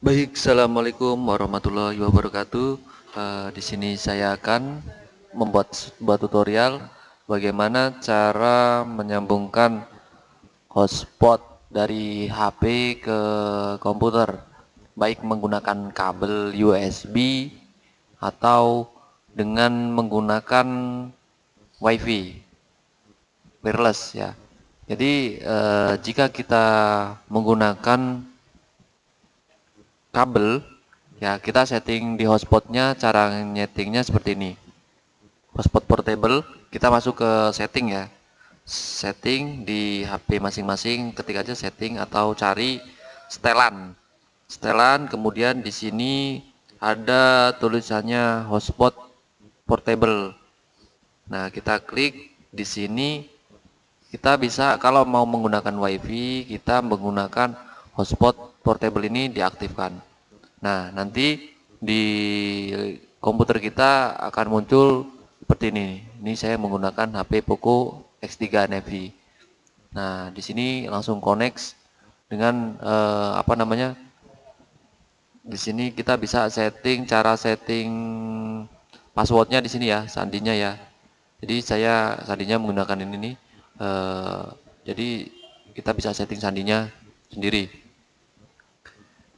Baik, assalamualaikum warahmatullahi wabarakatuh. Uh, di sini saya akan membuat sebuah tutorial bagaimana cara menyambungkan hotspot dari HP ke komputer, baik menggunakan kabel USB atau dengan menggunakan WiFi wireless ya. Jadi uh, jika kita menggunakan kabel ya kita setting di hotspotnya cara nyetingnya seperti ini. Hotspot portable kita masuk ke setting ya. Setting di HP masing-masing ketik aja setting atau cari setelan. Setelan kemudian di sini ada tulisannya hotspot portable. Nah kita klik di sini. Kita bisa kalau mau menggunakan wifi kita menggunakan hotspot portable ini diaktifkan. Nah, nanti di komputer kita akan muncul seperti ini. Ini saya menggunakan HP Poco X3 Navy. Nah, di sini langsung connect dengan eh, apa namanya? Di sini kita bisa setting cara setting passwordnya di sini ya, sandinya ya. Jadi saya sandinya menggunakan ini nih. Eh, jadi kita bisa setting sandinya sendiri.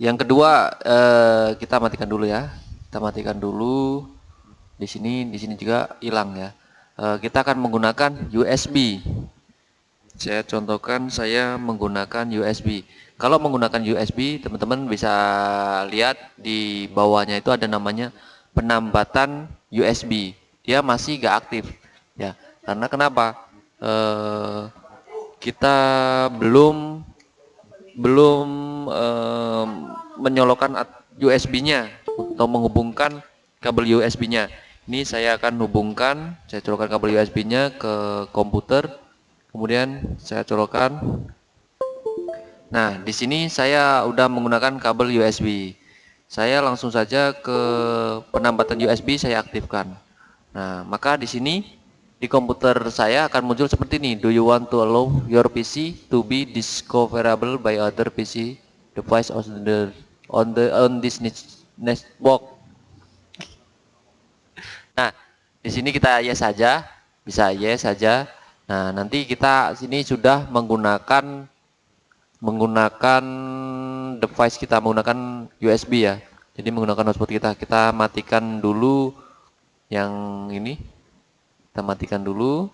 Yang kedua eh, kita matikan dulu ya. Kita matikan dulu. Di sini di sini juga hilang ya. Eh, kita akan menggunakan USB. Saya contohkan saya menggunakan USB. Kalau menggunakan USB, teman-teman bisa lihat di bawahnya itu ada namanya penambatan USB. Dia masih gak aktif ya. Karena kenapa? Eh, kita belum belum um, menyolokkan USB-nya atau menghubungkan kabel USB-nya. Ini saya akan hubungkan, saya colokkan kabel USB-nya ke komputer, kemudian saya colokkan. Nah, di sini saya udah menggunakan kabel USB. Saya langsung saja ke penambatan USB saya aktifkan. Nah, maka di sini di komputer saya akan muncul seperti ini. Do you want to allow your PC to be discoverable by other PC device on the on the on this network? Nah, di sini kita yes saja, bisa yes saja. Nah, nanti kita sini sudah menggunakan menggunakan device kita menggunakan USB ya. Jadi menggunakan hotspot kita. Kita matikan dulu yang ini kita matikan dulu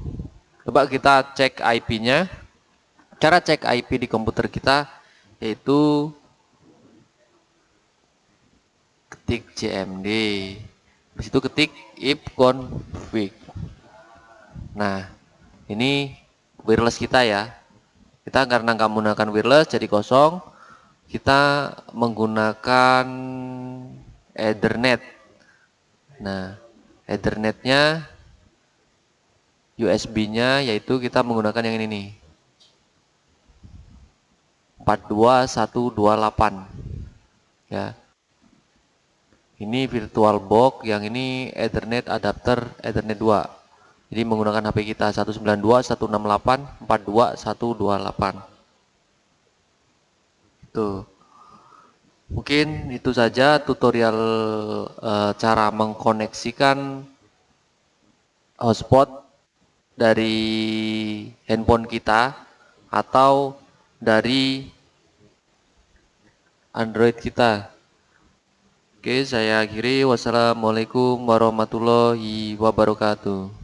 coba kita cek IP nya cara cek IP di komputer kita yaitu ketik cmd di situ ketik if config. Nah ini wireless kita ya. Kita karena nggak menggunakan wireless jadi kosong. Kita menggunakan ethernet. Nah ethernetnya USB-nya yaitu kita menggunakan yang ini nih. 42128 ya ini virtual box yang ini ethernet adapter ethernet 2 jadi menggunakan HP kita 192.168.42128 itu mungkin itu saja tutorial e, cara mengkoneksikan hotspot dari handphone kita atau dari Android kita. Oke, saya akhiri. Wassalamualaikum warahmatullahi wabarakatuh.